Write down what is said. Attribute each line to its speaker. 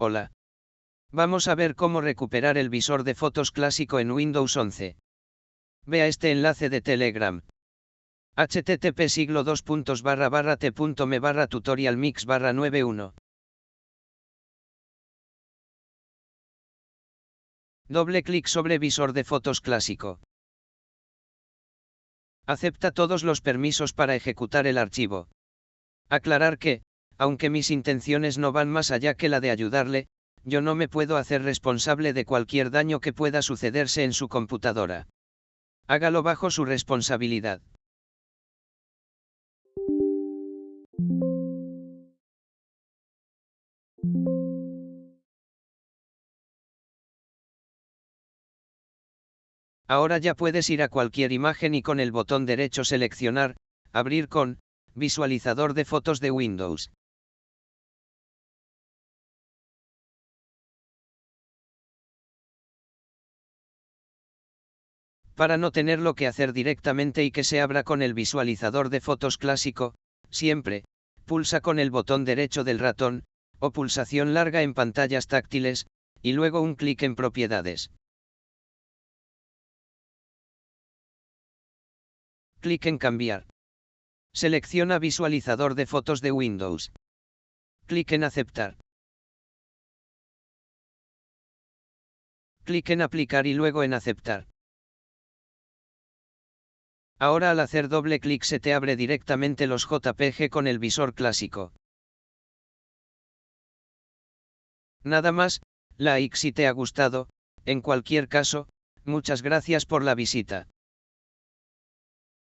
Speaker 1: Hola. Vamos a ver cómo recuperar el visor de fotos clásico en Windows 11. Vea este enlace de Telegram. http siglo 2 barra barra t.me barra tutorial mix barra 91. Doble clic sobre visor de fotos clásico. Acepta todos los permisos para ejecutar el archivo. Aclarar que, aunque mis intenciones no van más allá que la de ayudarle, yo no me puedo hacer responsable de cualquier daño que pueda sucederse en su computadora. Hágalo bajo su responsabilidad. Ahora ya puedes ir a cualquier imagen y con el botón derecho seleccionar, abrir con, visualizador de fotos de Windows. Para no tenerlo que hacer directamente y que se abra con el visualizador de fotos clásico, siempre, pulsa con el botón derecho del ratón, o pulsación larga en pantallas táctiles, y luego un clic en propiedades. Clic en cambiar. Selecciona visualizador de fotos de Windows. Clic en aceptar. Clic en aplicar y luego en aceptar. Ahora al hacer doble clic se te abre directamente los JPG con el visor clásico. Nada más, like si te ha gustado, en cualquier caso, muchas gracias por la visita.